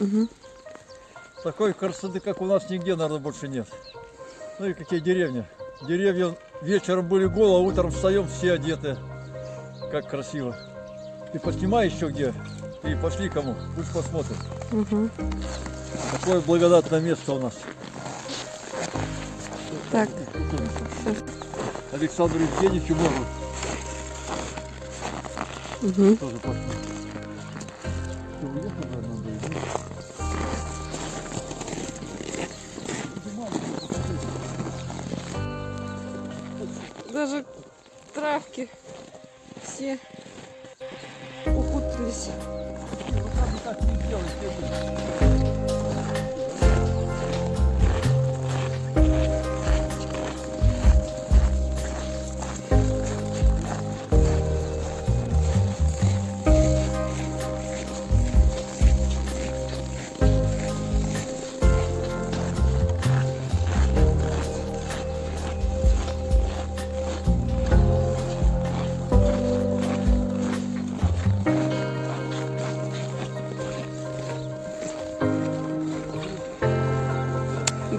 Мгм. Такой красоты, как у нас, нигде, наверное, больше нет. Ну и какие деревни. Деревья вечером были голые, а утром встаем все одеты. Как красиво. Ты поснимай еще где. И пошли кому. Пусть посмотрят. Мгм. Какое благодатное место у нас. Так, Александру Евгеньевичу Мору Мгм. тоже пошли. Даже травки все укутались. И так не делай,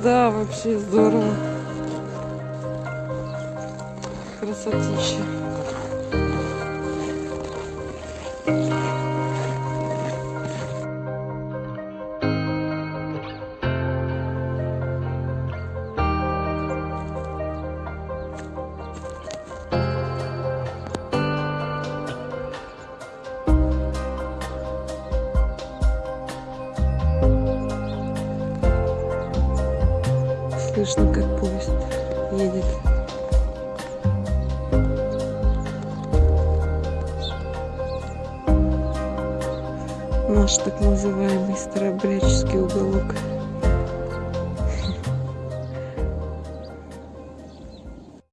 Да, вообще здорово. Красотища. Слышно, как поезд едет. Наш так называемый старообрядческий уголок.